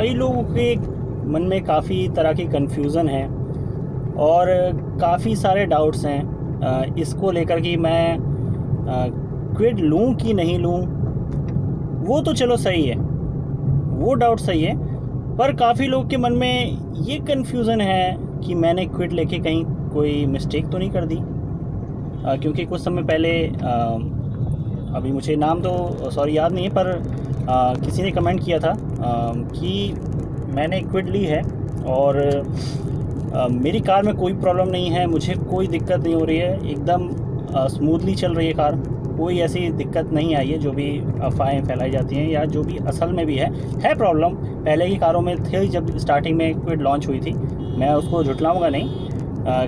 कई लोगों के मन में काफ़ी तरह की कन्फ्यूज़न है और काफ़ी सारे डाउट्स हैं। इसको लेकर कि मैं क्विड लूँ कि नहीं लूँ वो तो चलो सही है। वो डाउट सही है पर काफ़ी लोग के मन में ये कन्फ्यूज़न है कि मैंने क्विड लेके कहीं कोई मिस्टेक तो नहीं कर दी। अ, क्योंकि कुछ समय पहले अ, अभी मुझे नाम तो सॉरी याद नहीं है पर अ, किसी ने कमेंट किया था अ, कि मैंने क्विड ली है और अ, मेरी कार में कोई प्रॉब्लम नहीं है मुझे कोई दिक्कत नहीं हो रही है एकदम स्मूथली चल रही है कार। कोई ऐसी दिक्कत नहीं आई है जो भी अफवाहें फैलाई जाती हैं या जो भी असल में भी है। है प्रॉब्लम पहले की कारों में थे जब स्टार्टिंग में क्विड लॉन्च हुई थी। मैं उसको झुटलाऊँगा नहीं। अ,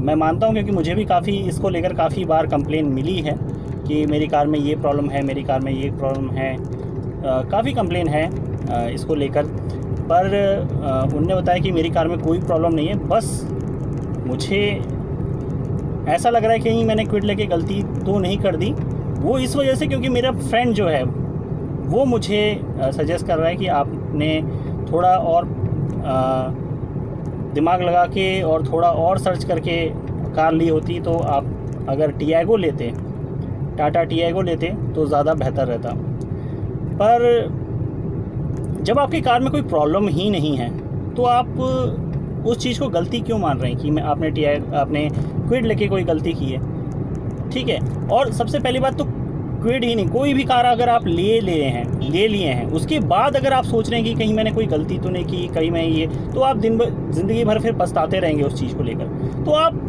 मैं मानता हूँ क्योंकि मुझे भी काफ़ी इसको लेकर काफ़ी बार कंप्लेन मिली है। कि मेरी कार में ये प्रॉब्लम है मेरी कार में ये प्रॉब्लम है। काफ़ी कंप्लेन है अ, इसको लेकर। पर उनने बताया कि मेरी कार में कोई प्रॉब्लम नहीं है। बस मुझे ऐसा लग रहा है कि मैंने क्विड लेके गलती तो नहीं कर दी। वो इस वजह से क्योंकि मेरा फ्रेंड जो है वो मुझे सजेस्ट कर रहा है कि आपने थोड़ा और अ, दिमाग लगा के और थोड़ा और सर्च करके कार ली होती तो आप अगर टियागो लेते टाटा टी को लेते तो ज़्यादा बेहतर रहता। पर जब आपकी कार में कोई प्रॉब्लम ही नहीं है तो आप उस चीज़ को गलती क्यों मान रहे हैं कि मैं आपने टी आपने क्विड लेके कोई गलती की है? ठीक है, और सबसे पहली बात तो क्विड ही नहीं, कोई भी कार अगर आप ले ले हैं, ले लिए हैं, उसके बाद अगर आप सोच रहे हैं कि कहीं मैंने कोई गलती तो नहीं की, कहीं मैं ये तो आप दिन भर ज़िंदगी भर फिर पछताते रहेंगे उस चीज़ को लेकर। तो आप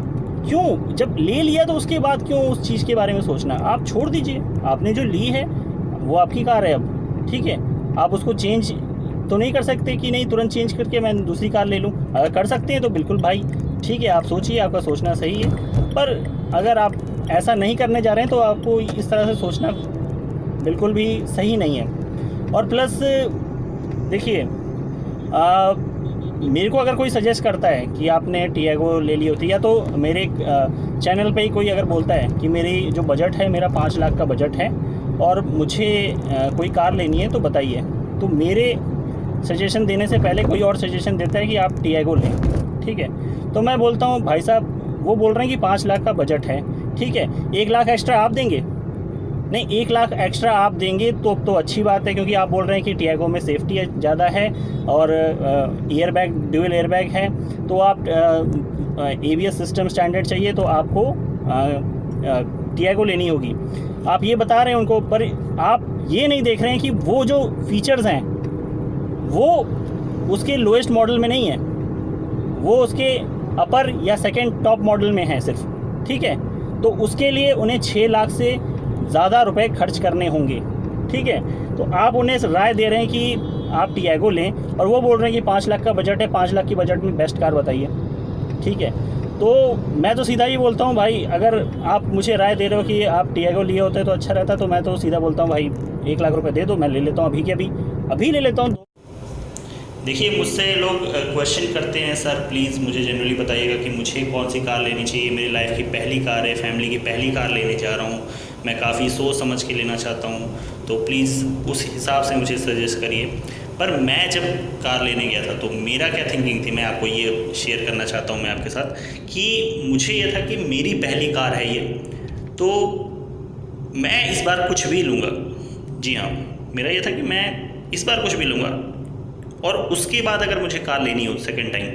क्यों? जब ले लिया तो उसके बाद क्यों उस चीज़ के बारे में सोचना? आप छोड़ दीजिए। आपने जो ली है, वो आपकी कार है अब, ठीक है? आप उसको चेंज तो नहीं कर सकते कि नहीं, तुरंत चेंज करके मैं दूसरी कार ले लूँ? अगर कर सकते हैं तो बिल्कुल भाई, ठीक है, आप सोचिए, आपका सोचना सही है। पर अगर आप ऐसा नहीं करने जा रहे हैं तो आपको इस तरह से सोचना बिल्कुल भी सही नहीं है। और प्लस देखिए मेरे को अगर कोई सजेस्ट करता है कि आपने टियागो ले ली होती, या तो मेरे चैनल पे ही कोई अगर बोलता है कि मेरी जो बजट है, मेरा पाँच लाख का बजट है, और मुझे कोई कार लेनी है तो बताइए। तो मेरे सजेशन देने से पहले कोई और सजेशन देता है कि आप टियागो लें, ठीक है? तो मैं बोलता हूँ, भाई साहब, वो बोल रहे हैं कि पाँच लाख का बजट है, ठीक है? एक लाख एक्स्ट्रा आप देंगे? नहीं, एक लाख एक्स्ट्रा आप देंगे तो तो अच्छी बात है, क्योंकि आप बोल रहे हैं कि टियागो में सेफ्टी ज़्यादा है, और air bag dual air bag है तो आप A B S system standard चाहिए तो आपको टियागो लेनी होगी। आप ये बता रहे हैं उनको, पर आप ये नहीं देख रहे हैं कि वो जो फीचर्स हैं, वो उसके लोएस्ट मॉडल में नहीं है। वो उसके अपर या सेकेंड टॉप मॉडल में है सिर्फ़, ठीक है? तो उसके लिए उन्हें छः लाख से ज़्यादा रुपए खर्च करने होंगे, ठीक है? तो आप उन्हें राय दे रहे हैं कि आप टियागो लें, और वो बोल रहे हैं कि पाँच लाख का बजट है, पाँच लाख की बजट में बेस्ट कार बताइए, ठीक है? तो मैं तो सीधा ही बोलता हूँ, भाई, अगर आप मुझे राय दे रहे हो कि आप टियागो लिए होते तो अच्छा रहता तो मैं तो सीधा बोलता हूँ, भाई, एक लाख रुपये दे दो, मैं ले लेता हूँ अभी के अभी अभी ले लेता हूँ। देखिए, मुझसे लोग क्वेश्चन करते हैं, सर प्लीज़ मुझे जनरली बताइएगा कि मुझे कौन सी कार लेनी चाहिए? मेरी लाइफ की पहली कार है फैमिली की पहली कार लेने जा रहा हूँ। मैं काफ़ी सोच समझ के लेना चाहता हूँ तो प्लीज़ उस हिसाब से मुझे सजेस्ट करिए। पर मैं जब कार लेने गया था तो मेरा क्या थिंकिंग थी? मैं आपको ये शेयर करना चाहता हूँ मैं आपके साथ, कि मुझे ये था कि मेरी पहली कार है ये। तो मैं इस बार कुछ भी लूँगा। जी हाँ मेरा ये था कि मैं इस बार कुछ भी लूँगा। और उसके बाद अगर मुझे कार लेनी हो सेकेंड टाइम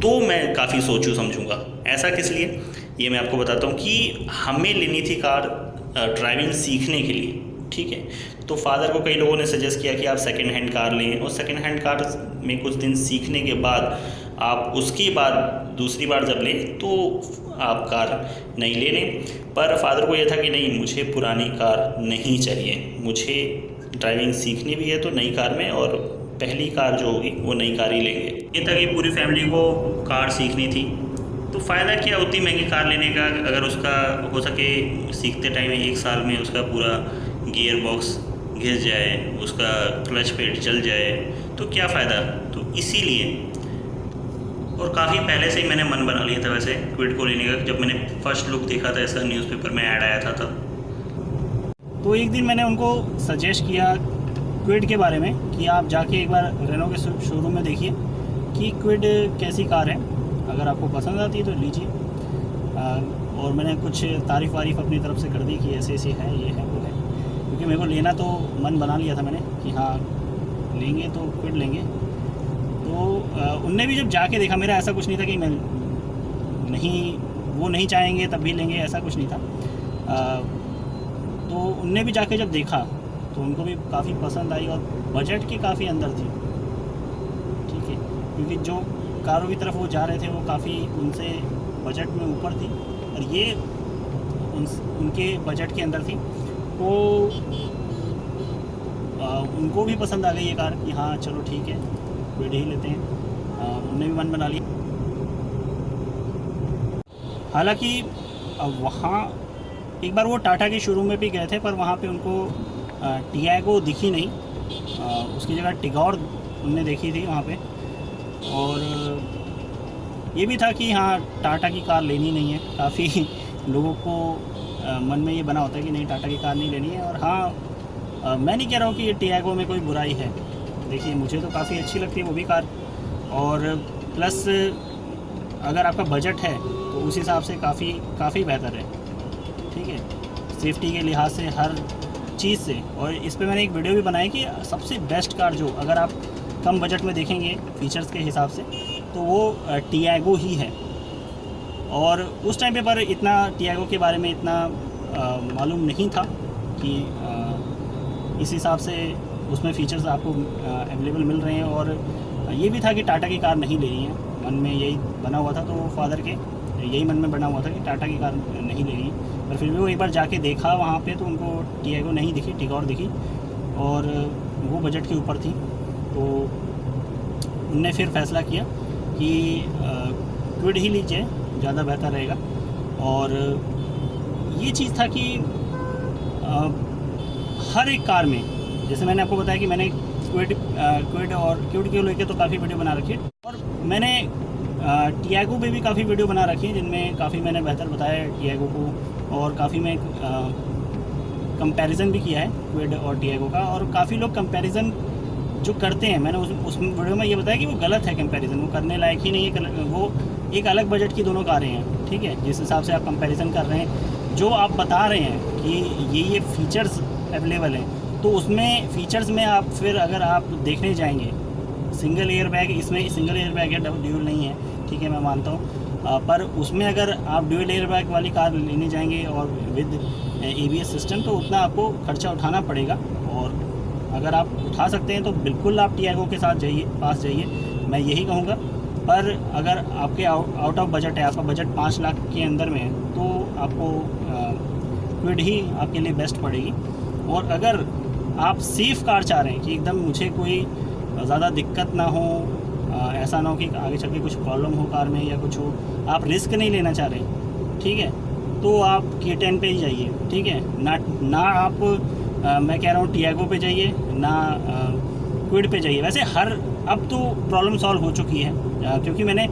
तो मैं काफ़ी सोचूं, समझूँगा। ऐसा किस लिए? ये मैं आपको बताता हूँ कि हमें लेनी थी कार ड्राइविंग सीखने के लिए, ठीक है? तो फादर को कई लोगों ने सजेस्ट किया कि आप सेकेंड हैंड कार लें और सेकेंड हैंड कार में कुछ दिन सीखने के बाद आप उसके बाद दूसरी बार जब लें तो आप कार नहीं ले लें पर फादर को यह था कि नहीं, मुझे पुरानी कार नहीं चाहिए। मुझे ड्राइविंग सीखनी भी है तो नई कार में और पहली कार जो होगी वो नई कार ही लेंगे। ये था कि पूरी फैमिली को कार सीखनी थी। तो फ़ायदा क्या उतनी महँगी कार लेने का? अगर उसका हो सके सीखते टाइम एक साल में उसका पूरा गियर बॉक्स घिस जाए, उसका क्लच पेड जल जाए तो क्या फ़ायदा? तो इसीलिए। और काफ़ी पहले से ही मैंने मन बना लिया था वैसे क्विड को लेने का। जब मैंने फ़र्स्ट लुक देखा था ऐसा न्यूज़पेपर में ऐड आया था, तब। तो एक दिन मैंने उनको सजेस्ट किया क्विड के बारे में कि आप जाके एक बार रेनो के शोरूम में देखिए कि क्विड कैसी कार है। अगर आपको पसंद आती है तो लीजिए। और मैंने कुछ तारीफ़ वारीफ़ अपनी तरफ़ से कर दी कि ऐसे ऐसे है ये है वो है। क्योंकि मेरे को लेना तो मन बना लिया था मैंने कि हाँ लेंगे तो फिर लेंगे। तो उनने भी जब जाके देखा मेरा ऐसा कुछ नहीं था कि मैं नहीं वो नहीं चाहेंगे तब भी लेंगे ऐसा कुछ नहीं था। आ, तो उनने भी जाके जब देखा तो उनको भी काफ़ी पसंद आई और बजट के काफ़ी अंदर थी। ठीक है क्योंकि जो कारों की तरफ़ वो जा रहे थे वो काफ़ी उनसे बजट में ऊपर थी और ये उन, उनके बजट के अंदर थी। तो आ, उनको भी पसंद आ गई ये कार कि हाँ चलो ठीक है वेड ही लेते हैं। उनने भी मन बना लिया। हालाँकि वहाँ एक बार वो टाटा के शोरूम में भी गए थे पर वहाँ पे उनको टीआईगो दिखी नहीं। आ, उसकी जगह टिगौर उनने देखी थी वहाँ पे। और ये भी था कि हाँ टाटा की कार लेनी नहीं है। काफ़ी लोगों को मन में ये बना होता है कि नहीं, टाटा की कार नहीं लेनी है। और हाँ मैं नहीं कह रहा हूँ कि ये टीआईगो में कोई बुराई है। देखिए, मुझे तो काफ़ी अच्छी लगती है वो भी कार। और प्लस, अगर आपका बजट है तो उस हिसाब से काफ़ी काफ़ी बेहतर है। ठीक है? सेफ्टी के लिहाज से, हर चीज़ से। और इस पर मैंने एक वीडियो भी बनाई कि सबसे बेस्ट कार जो, अगर आप कम बजट में देखेंगे फीचर्स के हिसाब से तो वो टीआगो ही है। और उस टाइम पे पर इतना टीआगो के बारे में इतना मालूम नहीं था कि इस हिसाब से उसमें फ़ीचर्स आपको अवेलेबल मिल रहे हैं और ये भी था कि टाटा की कार नहीं लेनी है। मन में यही बना हुआ था तो फादर के, यही मन में बना हुआ था कि टाटा की कार नहीं लेनी है। पर फिर भी वो एक बार जाके देखा वहाँ पे तो उनको टीआगो नहीं दिखी टिकॉर दिखी और वो बजट के ऊपर थी। तो उनने फिर फैसला किया कि क्विड ही लीजिए ज़्यादा बेहतर रहेगा। और ये चीज़ था कि आ, हर एक कार में जैसे मैंने आपको बताया कि मैंने क्विड क्विड और क्विड के लेके तो काफ़ी वीडियो बना रखी है। और मैंने टीआगो पे भी काफ़ी वीडियो बना रखी है जिनमें काफ़ी मैंने बेहतर बताया टीआगो को और काफ़ी मैं कंपैरिजन भी किया है क्विड और टीआगो का। और काफ़ी लोग कंपैरिजन जो करते हैं, मैंने उस उस वीडियो में ये बताया कि वो गलत है कंपैरिजन वो करने लायक ही नहीं है वो एक अलग बजट की दोनों कारें हैं, ठीक है? जिस हिसाब से आप कंपैरिजन कर रहे हैं, जो आप बता रहे हैं कि ये ये फीचर्स अवेलेबल हैं तो उसमें फ़ीचर्स में आप फिर अगर आप देखने जाएँगे सिंगल एयर बैग इसमें सिंगल एयर बैग है ड्यूल नहीं है, ठीक है, मैं मानता हूँ पर उसमें अगर आप ड्यूल एयर बैग वाली कार लेने जाएँगे और विद ए सिस्टम तो उतना आपको खर्चा उठाना पड़ेगा अगर आप उठा सकते हैं तो बिल्कुल आप टी के साथ जाइए पास जाइए। मैं यही कहूँगा पर अगर आपके आउट ऑफ़ बजट है आपका बजट पाँच लाख के अंदर में है तो आपको क्विड ही आपके लिए बेस्ट पड़ेगी। और अगर आप सेफ़ कार चाह रहे हैं कि एकदम मुझे कोई ज़्यादा दिक्कत ना हो ऐसा ना हो कि आगे चल के कुछ प्रॉब्लम हो कार में या कुछ हो आप रिस्क नहीं लेना चाह रहे ठीक है? तो आप के टेन पे ही जाइए ठीक है? ना ना आप आ, मैं कह रहा हूँ टीआगो पे जाइए, ना क्विड पे जाइए। वैसे हर, अब तो प्रॉब्लम सॉल्व हो चुकी है क्योंकि मैंने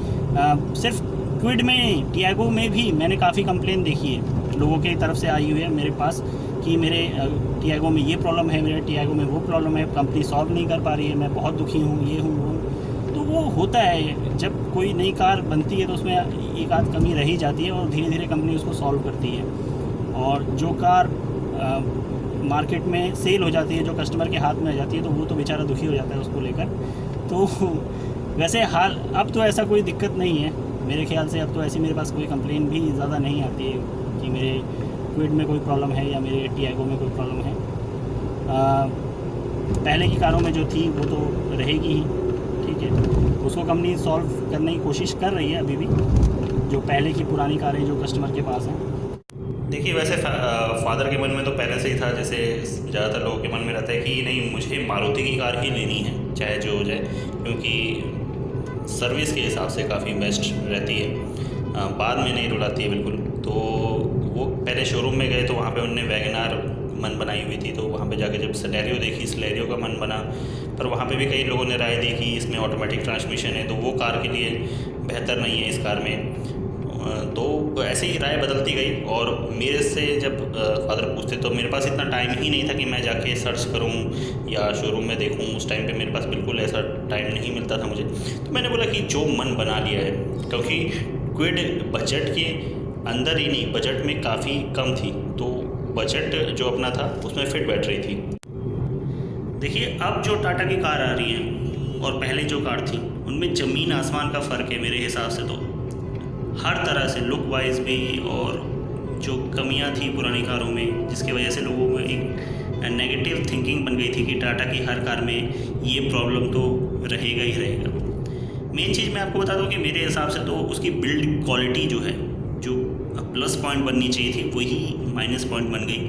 सिर्फ़ क्विड में, टियागो में भी मैंने काफ़ी कंप्लेन देखी है। लोगों की तरफ़ से आई हुई है मेरे पास कि मेरे टियागो में ये प्रॉब्लम है, मेरे टीआगो में वो प्रॉब्लम है कंपनी सॉल्व नहीं कर पा रही है, मैं बहुत दुखी हूँ, ये हूँ, वो तो वो होता है, जब कोई नई कार बनती है तो उसमें एक आध कमी रही जाती है और धीरे धीरे कंपनी उसको सॉल्व करती है। और जो कार मार्केट में सेल हो जाती है जो कस्टमर के हाथ में आ जाती है तो वो तो बेचारा दुखी हो जाता है उसको लेकर। तो वैसे हाल अब तो ऐसा कोई दिक्कत नहीं है। मेरे ख्याल से अब तो ऐसी मेरे पास कोई कंप्लेन भी ज़्यादा नहीं आती है कि मेरे क्विड में कोई प्रॉब्लम है या मेरे टी में कोई प्रॉब्लम है। आ, पहले की कारों में जो थी वो तो रहेगी ही ठीक है। उसको कंपनी सॉल्व करने की कोशिश कर रही है अभी भी जो पहले की पुरानी कारें जो कस्टमर के पास हैं। देखिए, वैसे फादर के मन में तो पहले से ही था, जैसे ज़्यादातर लोगों के मन में रहता है कि नहीं, मुझे मारुति की कार ही लेनी है, चाहे जो हो जाए, क्योंकि सर्विस के हिसाब से काफ़ी बेस्ट रहती है। बाद में नहीं रुलाती है बिल्कुल। तो वो पहले शोरूम में गए तो वहाँ पे उनने वैगनार मन बनाई हुई थी तो वहाँ पे जाके जब सलेरियो देखी सलेरियो का मन बना, पर वहाँ पे भी कई लोगों ने राय दी कि इसमें ऑटोमेटिक ट्रांसमिशन है तो वो कार के लिए बेहतर नहीं है इस कार में। तो ऐसे ही राय बदलती गई और मेरे से जब फादर पूछते तो मेरे पास इतना टाइम ही नहीं था कि मैं जाके सर्च करूँ या शोरूम में देखूँ। उस टाइम पे मेरे पास बिल्कुल ऐसा टाइम नहीं मिलता था मुझे। तो मैंने बोला कि जो मन बना लिया है, क्योंकि क्विड बजट के अंदर ही नहीं बजट में काफ़ी कम थी। तो बजट जो अपना था, उसमें फिट बैठ रही थी। देखिए, अब जो टाटा की कार आ रही है, और पहले जो कार थी, उनमें ज़मीन आसमान का फ़र्क है मेरे हिसाब से तो। हर तरह से लुक वाइज भी और जो कमियाँ थी पुरानी कारों में जिसकी वजह से लोगों में एक नेगेटिव थिंकिंग बन गई थी कि टाटा की हर कार में ये प्रॉब्लम तो रहेगा ही रहेगा। मेन चीज़ मैं आपको बता दूँ कि मेरे हिसाब से तो उसकी बिल्ड क्वालिटी जो है जो प्लस पॉइंट बननी चाहिए थी वही माइनस पॉइंट बन गई।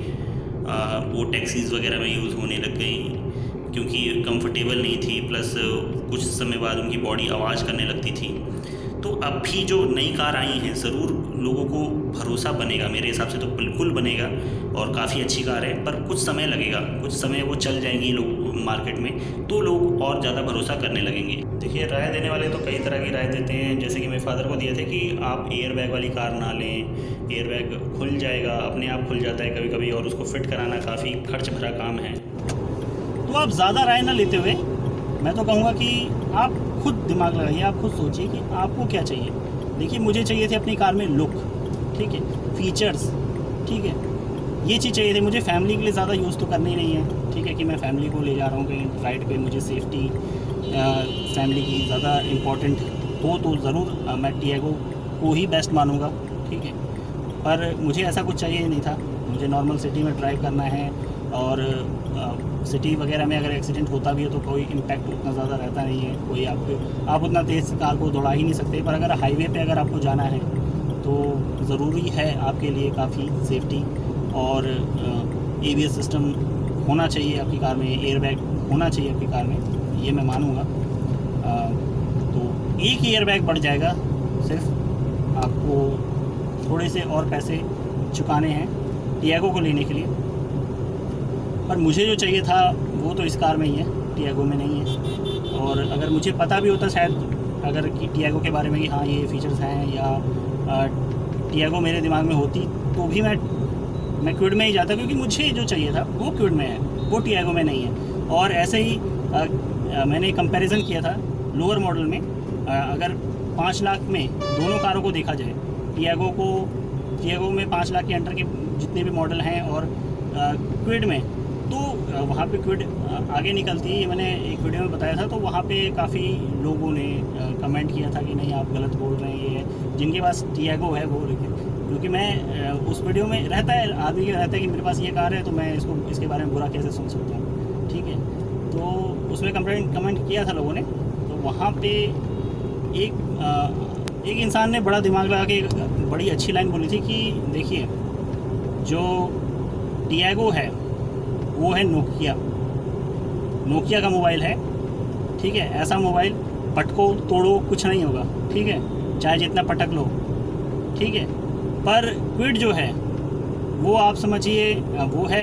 आ, वो टैक्सीज़ वगैरह में यूज़ होने लग गई क्योंकि कंफर्टेबल नहीं थी प्लस कुछ समय बाद उनकी बॉडी आवाज़ करने लगती थी। अब भी जो नई कार आई हैं, ज़रूर लोगों को भरोसा बनेगा, मेरे हिसाब से तो बिल्कुल बनेगा और काफ़ी अच्छी कार है, पर कुछ समय लगेगा, कुछ समय वो चल जाएँगी लोग मार्केट में तो लोग और ज़्यादा भरोसा करने लगेंगे। देखिए, राय देने वाले तो कई तरह की राय देते हैं, जैसे कि मेरे फादर को दिए थे कि आप एयर बैग वाली कार ना लें एयर बैग खुल जाएगा, अपने आप खुल जाता है कभी कभी और उसको फिट कराना काफ़ी खर्च भरा काम है। तो आप ज़्यादा राय ना लेते हुए मैं तो कहूँगा कि आप खुद दिमाग लगाइए, आप खुद सोचिए कि आपको क्या चाहिए। देखिए, मुझे चाहिए थे अपनी कार में लुक, ठीक है, फीचर्स, ठीक है। ये चीज़ चाहिए थी मुझे, फैमिली के लिए ज़्यादा यूज़ तो करनी नहीं है, ठीक है, कि मैं फैमिली को ले जा रहा हूँ कहीं राइड पे, मुझे सेफ्टी फैमिली की ज़्यादा इम्पोर्टेंट हो तो ज़रूर मैं टीएगो को ही बेस्ट मानूँगा, ठीक है। पर मुझे ऐसा कुछ चाहिए नहीं था, मुझे नॉर्मल सिटी में ड्राइव करना है और सिटी वगैरह में अगर एक्सीडेंट होता भी है तो कोई इम्पैक्ट उतना ज़्यादा रहता नहीं है। कोई आप आप उतना तेज़ कार को दौड़ा ही नहीं सकते, पर अगर हाईवे पे अगर आपको जाना है तो ज़रूरी है आपके लिए काफ़ी सेफ्टी और ए सिस्टम होना चाहिए आपकी कार में एयर बैग होना चाहिए आपकी कार में, ये मैं मानूँगा। तो एक एयर बैग बढ़ जाएगा, सिर्फ़ आपको थोड़े से और पैसे चुकाने हैं टियागो को लेने के लिए। पर मुझे जो चाहिए था वो तो इस कार में ही है टियागो में नहीं है। और अगर मुझे पता भी होता शायद अगर कि टियागो के बारे में कि हाँ ये फीचर्स हैं या टियागो मेरे दिमाग में होती तो भी मैं मैं क्विड में ही जाता क्योंकि मुझे जो चाहिए था वो क्विड में है वो टियागो में नहीं है। और ऐसे ही आ, आ, मैंने कंपैरिजन किया था लोअर मॉडल में आ, अगर पाँच लाख में दोनों कारों को देखा जाए टियागो को टियागो में पाँच लाख के अंडर के जितने भी मॉडल हैं और क्विड में तो वहाँ पे क्विड आगे निकलती है मैंने एक वीडियो में बताया था तो वहाँ पे काफ़ी लोगों ने कमेंट किया था कि नहीं, आप गलत बोल रहे हैं, ये, जिनके पास टियागो है वो क्योंकि मैं उस वीडियो में रहता है, आदमी रहता है कि मेरे पास ये कार है तो मैं इसको, इसके बारे में बुरा कैसे सुन सकता हूँ, ठीक है? तो उसमें कमेंट कमेंट किया था लोगों ने तो वहाँ पर एक एक इंसान ने बड़ा दिमाग लगा के बड़ी अच्छी लाइन बोली थी कि, देखिए, जो टियागो है वो है नोकिया नोकिया का मोबाइल है, ठीक है? ऐसा मोबाइल पटको, तोड़ो, कुछ नहीं होगा, ठीक है? चाहे जितना पटक लो, ठीक है? पर क्विड जो है, वो आप समझिए वो है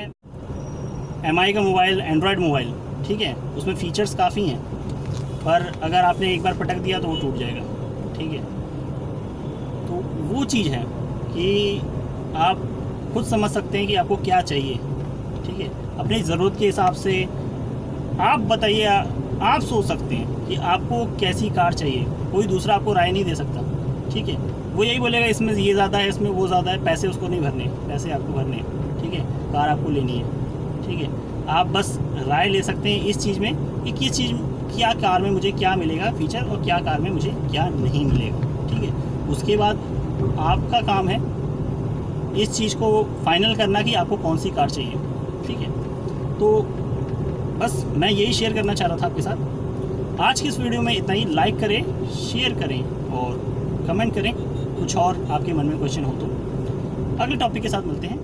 एमआई का मोबाइल एंड्रॉयड मोबाइल ठीक है? उसमें फ़ीचर्स काफ़ी हैं, पर अगर आपने एक बार पटक दिया तो वो टूट जाएगा, ठीक है? तो वो चीज़ है कि आप खुद समझ सकते हैं कि आपको क्या चाहिए। ठीक है अपनी ज़रूरत के हिसाब से आप बताइए, आप सोच सकते हैं कि आपको कैसी कार चाहिए। कोई दूसरा आपको राय नहीं दे सकता, ठीक है? वो यही बोलेगा, इसमें ये ज़्यादा है, इसमें वो ज़्यादा है, पैसे उसको नहीं भरने, पैसे आपको भरने, ठीक है? कार आपको लेनी है, ठीक है? आप बस राय ले सकते हैं इस चीज़ में कि किस चीज़, क्या कार में मुझे क्या मिलेगा फीचर और क्या कार में मुझे क्या नहीं मिलेगा, ठीक है? उसके बाद आपका काम है इस चीज़ को फाइनल करना कि आपको कौन सी कार चाहिए। ठीक है। तो बस मैं यही शेयर करना चाह रहा था आपके साथ। आज की इस वीडियो में इतना ही। लाइक करें शेयर करें और कमेंट करें। कुछ और आपके मन में क्वेश्चन हो तो। अगले टॉपिक के साथ मिलते हैं।